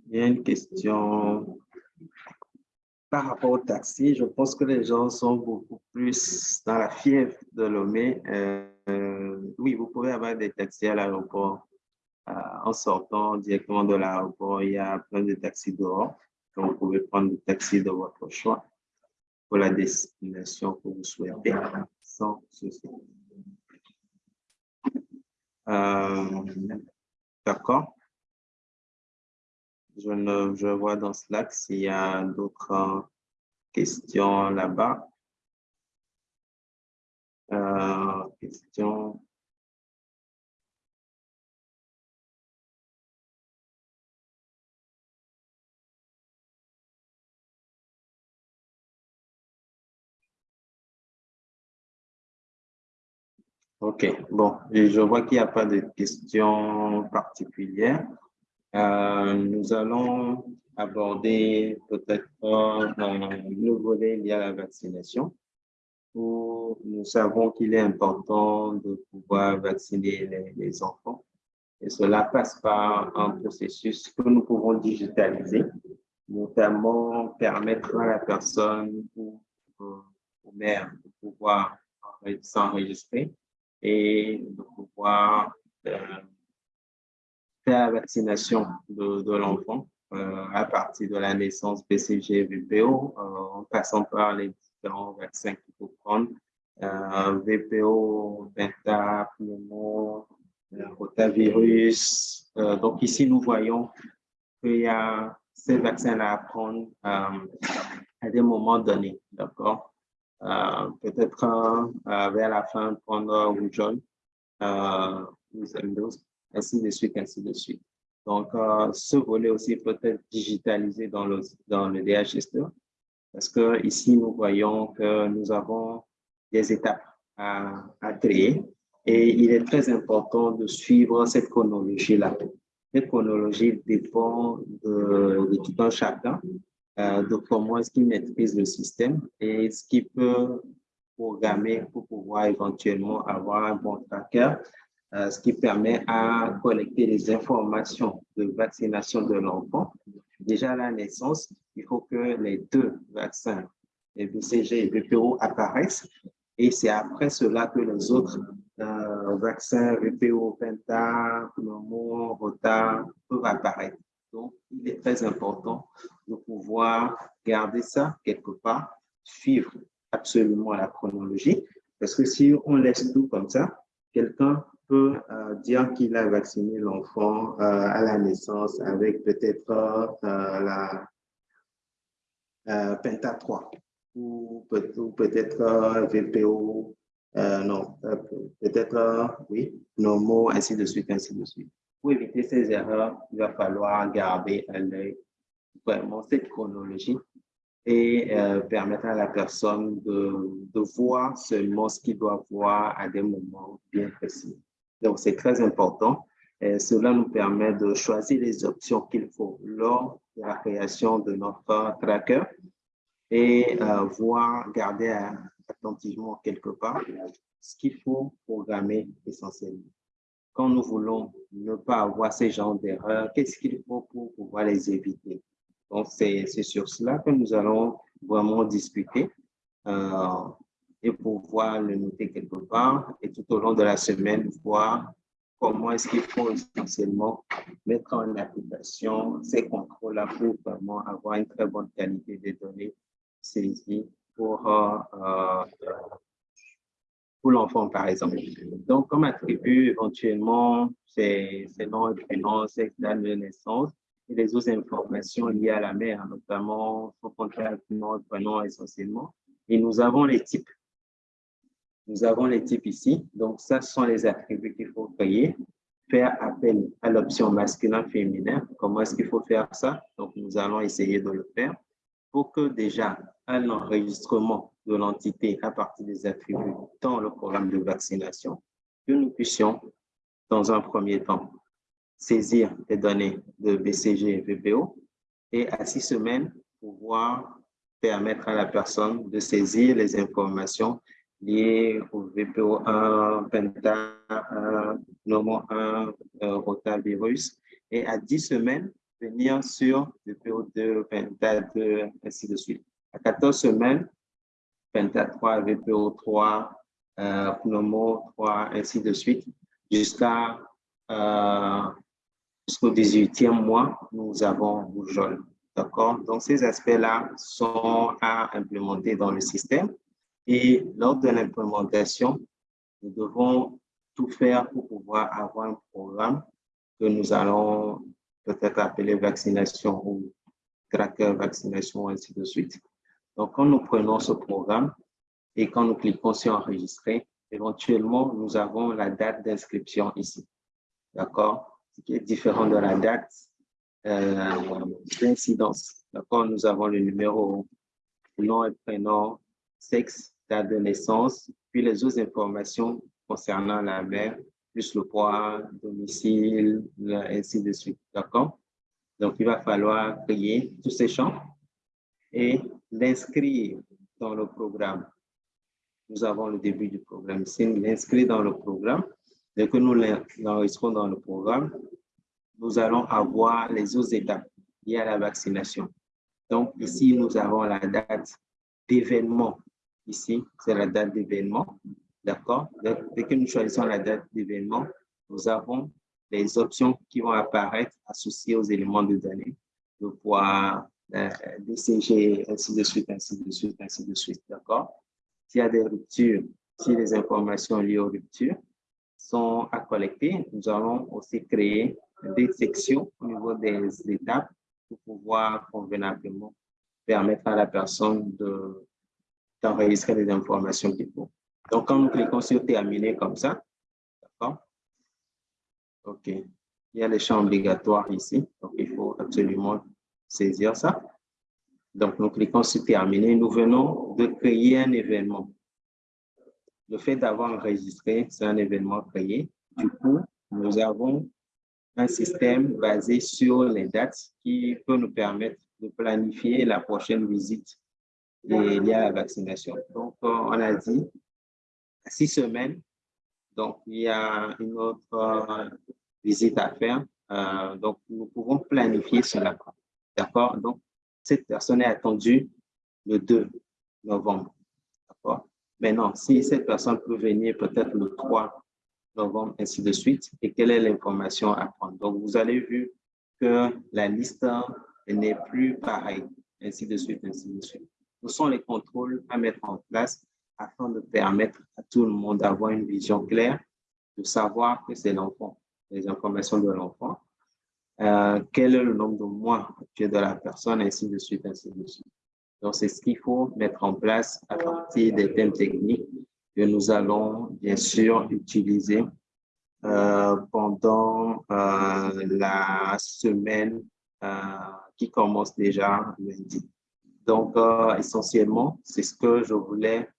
Il y a une question par rapport au taxi. Je pense que les gens sont beaucoup plus dans la fièvre de Lomé. Euh, oui, vous pouvez avoir des taxis à l'aéroport euh, en sortant directement de l'aéroport, il y a plein de taxis dehors. Donc, vous pouvez prendre le taxi de votre choix pour la destination que vous souhaitez sans souci. Euh, d'accord. Je, ne, je vois dans Slack s'il y a d'autres euh, questions là-bas. Euh, questions. OK, bon, je vois qu'il n'y a pas de questions particulières. Euh, nous allons aborder peut-être le volet lié à la vaccination. Où nous savons qu'il est important de pouvoir vacciner les, enfants. Et cela passe par un processus que nous pouvons digitaliser, notamment permettre à la personne ou aux mères de pouvoir s'enregistrer et de pouvoir euh, faire vaccination de, l'enfant euh, à partir de la naissance BCG VPO, euh, en passant par les différents vaccins qu'il faut prendre, VPO, Penta, pneumo, rotavirus. donc ici, nous voyons qu'il y a ces vaccins-là à prendre à des moments donnés, d'accord? Euh, peut-être euh, vers la fin prendre rougeole, euh, ainsi de suite, ainsi de suite. Donc, ce volet aussi peut être digitalisé dans le, dans le DHS2 parce que ici, nous voyons que nous avons des étapes à, à créer et il est très important de suivre cette chronologie-là. Cette chronologie dépend de, tout un chacun euh, de comment est-ce qu'il maîtrise le système et ce qu'il peut programmer pour pouvoir éventuellement avoir un bon tracker, euh, ce qui permet à collecter les informations de vaccination de l'enfant. Déjà à la naissance, il faut que les deux vaccins, les BCG et VPO, apparaissent et c'est après cela que les autres euh, vaccins VPO, Penta, Pneumo, Rota peuvent apparaître. Donc, il est très important de pouvoir garder ça quelque part, suivre absolument la chronologie, parce que si on laisse tout comme ça, quelqu'un peut euh, dire qu'il a vacciné l'enfant euh, à la naissance avec peut-être euh, la Penta 3 ou peut-être VPO, non, peut-être, oui, Nomo, ainsi de suite, ainsi de suite. Pour éviter ces erreurs, il va falloir garder à l'œil vraiment cette chronologie et permettre à la personne de voir seulement ce qu'il doit voir à des moments bien précis. Donc, c'est très important. Cela nous permet de choisir les options qu'il faut lors de la création de notre tracker et euh, voir, garder attentivement quelque part ce qu'il faut programmer essentiellement quand nous voulons ne pas avoir ces genres d'erreurs, qu'est-ce qu'il faut pour pouvoir les éviter? Donc, c'est sur cela que nous allons vraiment discuter euh, et pouvoir le noter quelque part et tout au long de la semaine, voir comment est-ce qu'il faut essentiellement mettre en application ces contrôles-là pour vraiment avoir une très bonne qualité des données saisies pour euh, euh, l'enfant, par exemple. Donc, comme attribut, éventuellement, c'est nom et prénom, sexe, date de naissance et les autres informations liées à la mère, notamment son contact, nom prénom essentiellement. Et nous avons les types. Nous avons les types ici. Donc, ça, sont les attributs qu'il faut créer. Faire appel à l'option masculin-féminin. Comment est-ce qu'il faut faire ça? Donc, nous allons essayer de le faire pour que déjà un enregistrement de l'entité à partir des attributs dans le programme de vaccination, que nous puissions, dans un premier temps, saisir les données de BCG et VPO et à six semaines, pouvoir permettre à la personne de saisir les informations liées au VPO1, Penta 1, Nomo 1, rotavirus, et à 10 semaines, venir sur VPO2, Penta 2, ainsi de suite. À 14 semaines, Penta 3, VPO 3, euh, Pneumo 3, ainsi de suite, jusqu'à euh, jusqu'au 18e mois, nous avons Boujol. D'accord? Donc, ces aspects-là sont à implémenter dans le système. Et lors de l'implémentation, nous devons tout faire pour pouvoir avoir un programme que nous allons peut-être appeler vaccination ou tracker vaccination, ainsi de suite. Donc, quand nous prenons ce programme et quand nous cliquons sur enregistrer, éventuellement, nous avons la date d'inscription ici. D'accord? Ce qui est différent de la date euh, d'incidence. D'accord? Nous avons le numéro, nom et prénom, sexe, date de naissance, puis les autres informations concernant la mère, plus le poids, domicile, ainsi de suite. D'accord? Donc, il va falloir créer tous ces champs et l'inscrire dans le programme. Nous avons le début du programme ici, l'inscrire dans le programme. Dès que nous l'enregistrons dans le programme, nous allons avoir les autres étapes liées à la vaccination. Donc, ici, nous avons la date d'événement. Ici, c'est la date d'événement. D'accord? Dès que nous choisissons la date d'événement, nous avons les options qui vont apparaître associées aux éléments de données, le poids, euh, DCG, ainsi de suite, ainsi de suite, ainsi de suite. D'accord? S'il y a des ruptures, si les informations liées aux ruptures sont à collecter, nous allons aussi créer des sections au niveau des étapes pour pouvoir convenablement permettre à la personne d'enregistrer les informations qu'il faut. Donc, quand nous cliquons sur terminer comme ça, d'accord? OK. Il y a les champs obligatoires ici, donc il faut absolument saisir ça. Donc, nous cliquons sur terminer. Nous venons de créer un événement. Le fait d'avoir enregistré, c'est un événement créé. Du coup, nous avons un système basé sur les dates qui peut nous permettre de planifier la prochaine visite liée à la vaccination. Donc, euh, on a dit six semaines. Donc, il y a une autre euh, visite à faire. Euh, donc, nous pouvons planifier cela. D'accord? Donc, cette personne est attendue le 2 novembre. D'accord? Maintenant, si cette personne peut venir peut-être le 3 novembre, ainsi de suite, et quelle est l'information à prendre? Donc, vous avez vu que la liste n'est plus pareille, ainsi de suite, ainsi de suite. Ce sont les contrôles à mettre en place afin de permettre à tout le monde d'avoir une vision claire, de savoir que c'est l'enfant, les informations de l'enfant, euh, quel est le nombre de mois actuel de la personne, ainsi de suite, ainsi de suite. Donc, c'est ce qu'il faut mettre en place à partir des thèmes techniques que nous allons bien sûr utiliser euh, pendant euh, la semaine qui commence déjà lundi. Donc, essentiellement, c'est ce que je voulais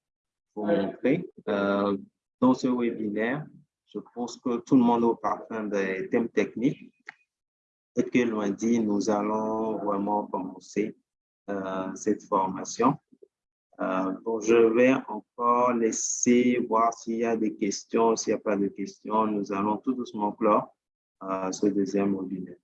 vous montrer. dans ce webinaire, je pense que tout le monde au parfum des thèmes techniques et que lundi, nous allons vraiment commencer euh, cette formation. Euh, bon, je vais encore laisser voir s'il y a des questions. S'il n'y a pas de questions, nous allons tout doucement clore euh, ce deuxième webinaire.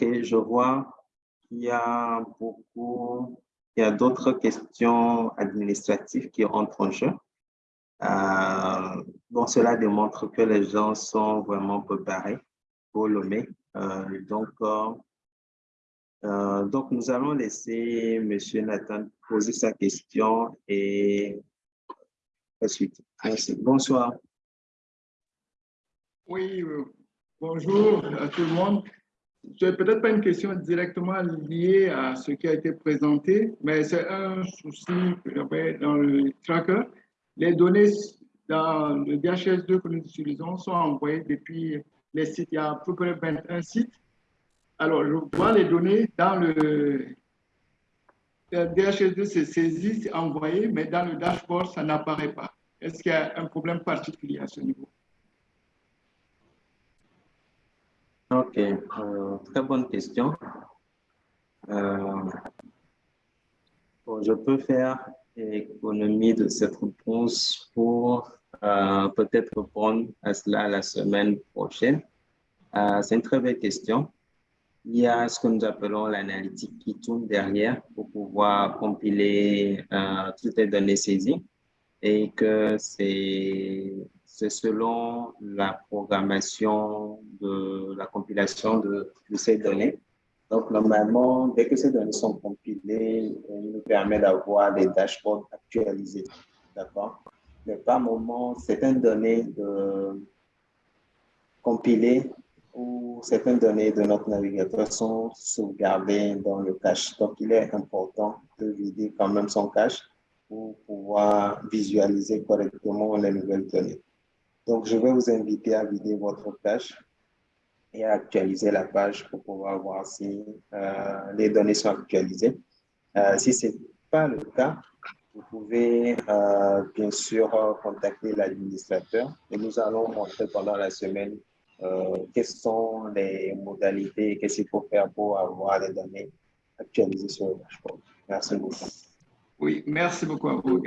OK, je vois qu'il y a beaucoup, il y a d'autres questions administratives qui entrent en jeu. Euh, cela démontre que les gens sont vraiment préparés pour le mai. Euh, donc, euh, donc, nous allons laisser M. Nathan poser sa question et ensuite. Merci. Bonsoir. Oui, bonjour à tout le monde c'est peut-être pas une question directement liée à ce qui a été présenté, mais c'est un souci que j'avais dans le tracker. Les données dans le DHS2 que nous utilisons sont envoyées depuis les sites. Il y a à peu près 21 sites. Alors, je vois les données dans le, le DHS2, c'est saisi, c'est envoyé, mais dans le dashboard, ça n'apparaît pas. Est-ce qu'il y a un problème particulier à ce niveau? Ok, euh, très bonne question. Euh, je peux faire économie de cette réponse pour euh, peut-être répondre à cela la semaine prochaine. C'est une très belle question. Il y a ce que nous appelons l'analytique qui tourne derrière pour pouvoir compiler toutes les données saisies et que c'est c'est selon la programmation de la compilation de, ces données. Donc, normalement, dès que ces données sont compilées, il nous permet d'avoir des dashboards actualisés. D'accord? Mais par moment, certaines données de compilées ou certaines données de notre navigateur sont sauvegardées dans le cache. Donc, il est important de vider quand même son cache pour pouvoir visualiser correctement les nouvelles données. Donc, je vais vous inviter à vider votre page et à actualiser la page pour pouvoir voir si euh, les données sont actualisées. Euh, si ce n'est pas le cas, vous pouvez euh, bien sûr contacter l'administrateur et nous allons montrer pendant la semaine quelles sont les modalités qu'est-ce qu'il faut faire pour avoir les données actualisées sur le dashboard. Merci beaucoup. Oui, merci beaucoup à vous,